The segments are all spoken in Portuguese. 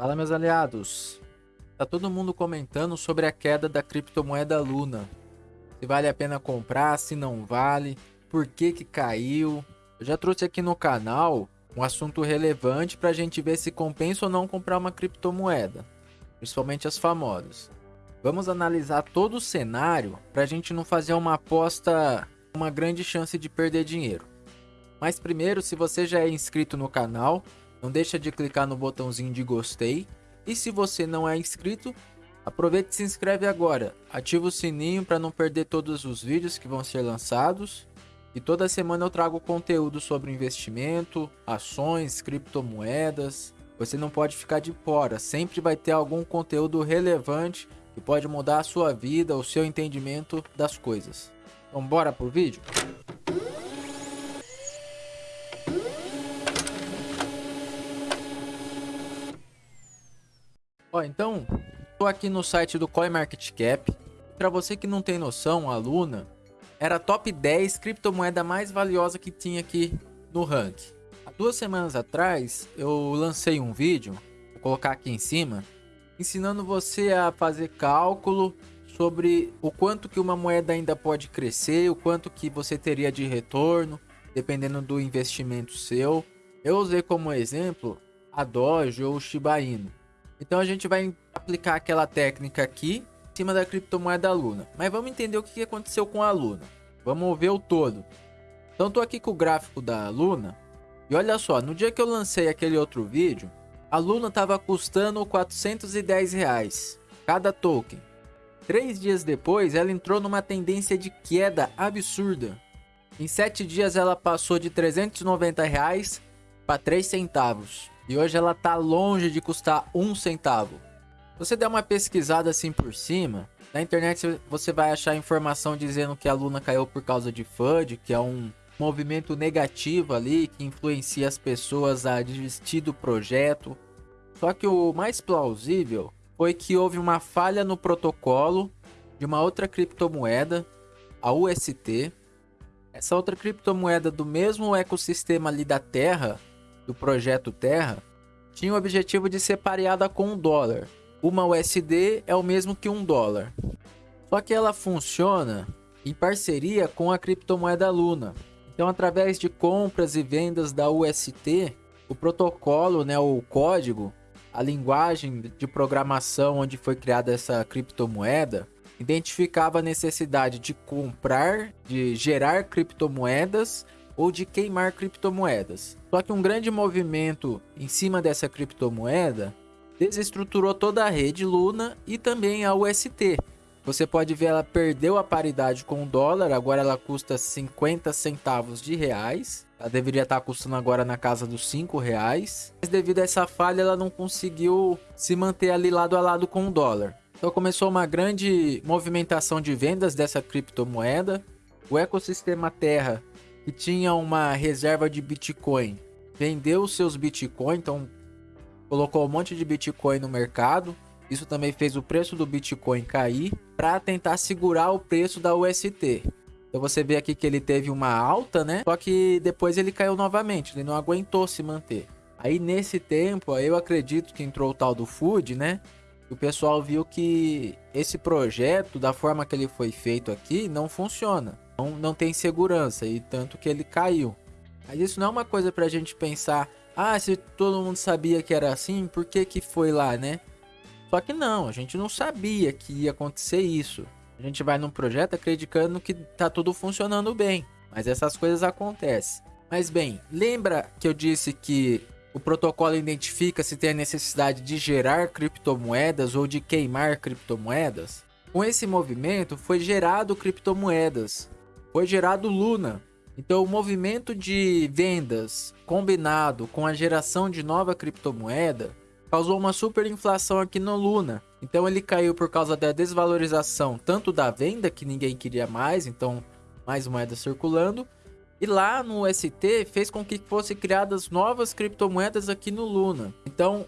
Fala meus aliados, tá todo mundo comentando sobre a queda da criptomoeda Luna. Se vale a pena comprar, se não vale, por que que caiu. Eu já trouxe aqui no canal um assunto relevante para a gente ver se compensa ou não comprar uma criptomoeda, principalmente as famosas. Vamos analisar todo o cenário para a gente não fazer uma aposta uma grande chance de perder dinheiro. Mas primeiro, se você já é inscrito no canal, não deixa de clicar no botãozinho de gostei. E se você não é inscrito, aproveite e se inscreve agora. Ativa o sininho para não perder todos os vídeos que vão ser lançados. E toda semana eu trago conteúdo sobre investimento, ações, criptomoedas. Você não pode ficar de fora, sempre vai ter algum conteúdo relevante que pode mudar a sua vida, o seu entendimento das coisas. Então bora pro vídeo? Então, tô aqui no site do CoinMarketCap. Para você que não tem noção, a Luna era a top 10 criptomoeda mais valiosa que tinha aqui no ranking. Há duas semanas atrás, eu lancei um vídeo, vou colocar aqui em cima, ensinando você a fazer cálculo sobre o quanto que uma moeda ainda pode crescer, o quanto que você teria de retorno, dependendo do investimento seu. Eu usei como exemplo a Doge ou o Shiba Inu. Então a gente vai aplicar aquela técnica aqui em cima da criptomoeda Luna. Mas vamos entender o que aconteceu com a Luna. Vamos ver o todo. Então estou aqui com o gráfico da Luna. E olha só, no dia que eu lancei aquele outro vídeo, a Luna estava custando 410 reais cada token. Três dias depois, ela entrou numa tendência de queda absurda. Em sete dias, ela passou de 390 reais para 3 centavos. E hoje ela tá longe de custar um centavo. Se você der uma pesquisada assim por cima, na internet você vai achar informação dizendo que a Luna caiu por causa de FUD, que é um movimento negativo ali que influencia as pessoas a desistir do projeto. Só que o mais plausível foi que houve uma falha no protocolo de uma outra criptomoeda, a UST. Essa outra criptomoeda do mesmo ecossistema ali da Terra do projeto Terra tinha o objetivo de ser pareada com um dólar. Uma USD é o mesmo que um dólar. Só que ela funciona em parceria com a criptomoeda Luna. Então, através de compras e vendas da UST, o protocolo, né, o código, a linguagem de programação onde foi criada essa criptomoeda, identificava a necessidade de comprar, de gerar criptomoedas ou de queimar criptomoedas. Só que um grande movimento em cima dessa criptomoeda desestruturou toda a rede Luna e também a UST. Você pode ver ela perdeu a paridade com o dólar, agora ela custa 50 centavos de reais. Ela deveria estar custando agora na casa dos 5 reais. Mas devido a essa falha, ela não conseguiu se manter ali lado a lado com o dólar. Então começou uma grande movimentação de vendas dessa criptomoeda. O ecossistema Terra que tinha uma reserva de Bitcoin, vendeu seus Bitcoin, então colocou um monte de Bitcoin no mercado. Isso também fez o preço do Bitcoin cair para tentar segurar o preço da UST. Então você vê aqui que ele teve uma alta, né? Só que depois ele caiu novamente, ele não aguentou se manter. Aí nesse tempo, eu acredito que entrou o tal do Food, né? O pessoal viu que esse projeto, da forma que ele foi feito aqui, não funciona não, não tem segurança e tanto que ele caiu. Mas isso não é uma coisa pra gente pensar, ah, se todo mundo sabia que era assim, por que que foi lá, né? Só que não, a gente não sabia que ia acontecer isso. A gente vai num projeto acreditando que tá tudo funcionando bem, mas essas coisas acontecem. Mas bem, lembra que eu disse que o protocolo identifica se tem a necessidade de gerar criptomoedas ou de queimar criptomoedas? Com esse movimento foi gerado criptomoedas, foi gerado Luna. Então o movimento de vendas combinado com a geração de nova criptomoeda causou uma superinflação aqui no Luna. Então ele caiu por causa da desvalorização tanto da venda que ninguém queria mais, então mais moedas circulando, e lá no ST fez com que fossem criadas novas criptomoedas aqui no Luna. Então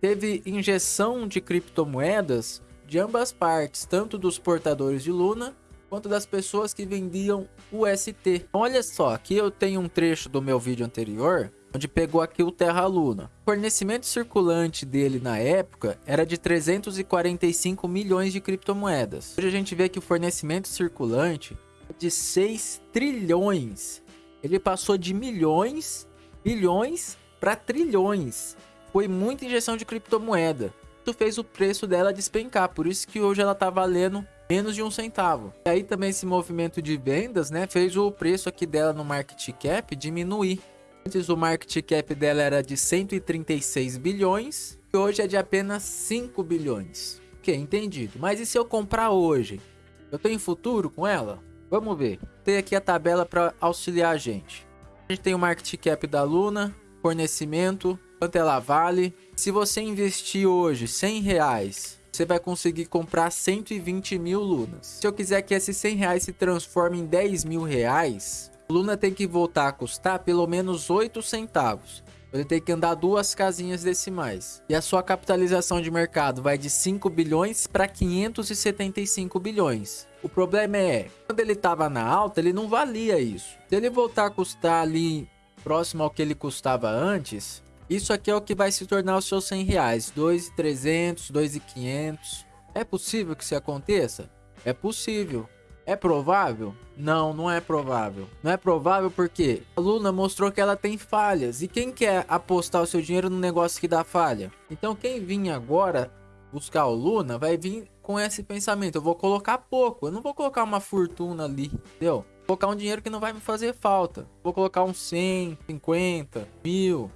teve injeção de criptomoedas de ambas partes, tanto dos portadores de Luna quanto das pessoas que vendiam UST. Olha só, aqui eu tenho um trecho do meu vídeo anterior onde pegou aqui o Terra Luna. O fornecimento circulante dele na época era de 345 milhões de criptomoedas. Hoje a gente vê que o fornecimento circulante é de 6 trilhões. Ele passou de milhões, bilhões para trilhões. Foi muita injeção de criptomoeda. Isso fez o preço dela despencar, por isso que hoje ela está valendo menos de um centavo. E aí também esse movimento de vendas, né, fez o preço aqui dela no market cap diminuir. Antes o market cap dela era de 136 bilhões e hoje é de apenas 5 bilhões. Ok, entendido. Mas e se eu comprar hoje? Eu tenho futuro com ela? Vamos ver. Tem aqui a tabela para auxiliar a gente. A gente tem o market cap da Luna, fornecimento, quanto ela vale. Se você investir hoje 100 reais, você vai conseguir comprar 120 mil lunas. Se eu quiser que esses 100 reais se transformem em 10 mil reais, Luna tem que voltar a custar pelo menos 8 centavos. Ele tem que andar duas casinhas decimais. E a sua capitalização de mercado vai de 5 bilhões para 575 bilhões. O problema é, quando ele estava na alta, ele não valia isso. Se ele voltar a custar ali próximo ao que ele custava antes, isso aqui é o que vai se tornar os seus 100 reais. 2.300, 2.500. É possível que isso aconteça? É possível. É provável? Não, não é provável. Não é provável porque a Luna mostrou que ela tem falhas. E quem quer apostar o seu dinheiro no negócio que dá falha? Então quem vir agora buscar o Luna vai vir com esse pensamento. Eu vou colocar pouco. Eu não vou colocar uma fortuna ali, entendeu? Vou colocar um dinheiro que não vai me fazer falta. Vou colocar uns 100, 50, mil,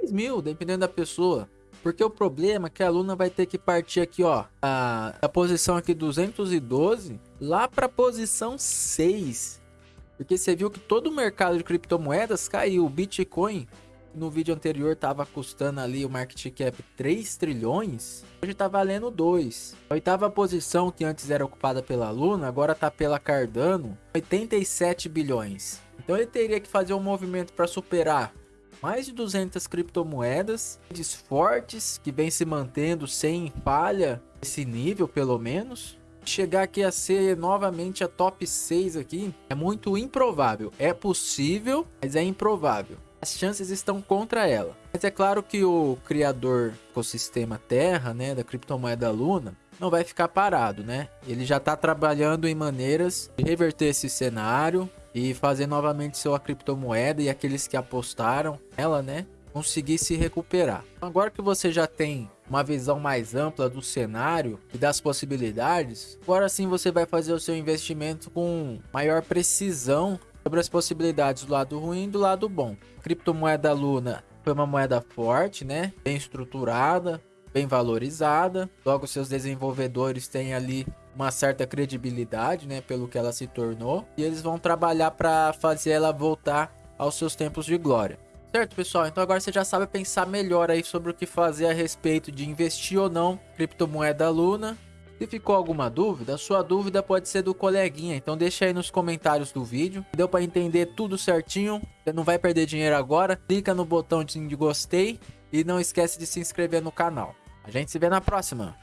10 mil, dependendo da pessoa. Porque o problema é que a Luna vai ter que partir aqui, ó, a, a posição aqui 212 lá para posição 6. Porque você viu que todo o mercado de criptomoedas caiu. O Bitcoin no vídeo anterior estava custando ali o market cap 3 trilhões. Hoje está valendo 2. A oitava posição que antes era ocupada pela Luna, agora está pela Cardano, 87 bilhões. Então ele teria que fazer um movimento para superar mais de 200 criptomoedas fortes que vem se mantendo sem falha esse nível pelo menos. Chegar aqui a ser novamente a top 6 aqui é muito improvável. É possível mas é improvável. As chances estão contra ela. Mas é claro que o criador do ecossistema terra né da criptomoeda luna não vai ficar parado né? Ele já está trabalhando em maneiras de reverter esse cenário e fazer novamente sua criptomoeda e aqueles que apostaram ela, né, conseguir se recuperar. Agora que você já tem uma visão mais ampla do cenário e das possibilidades, agora sim você vai fazer o seu investimento com maior precisão sobre as possibilidades do lado ruim e do lado bom. A criptomoeda Luna foi uma moeda forte, né, bem estruturada, bem valorizada. Logo seus desenvolvedores têm ali uma certa credibilidade, né, pelo que ela se tornou, e eles vão trabalhar para fazer ela voltar aos seus tempos de glória. Certo, pessoal? Então agora você já sabe pensar melhor aí sobre o que fazer a respeito de investir ou não criptomoeda Luna. Se ficou alguma dúvida, sua dúvida pode ser do coleguinha, então deixa aí nos comentários do vídeo. Deu para entender tudo certinho, você não vai perder dinheiro agora. Clica no botão de gostei e não esquece de se inscrever no canal. A gente se vê na próxima.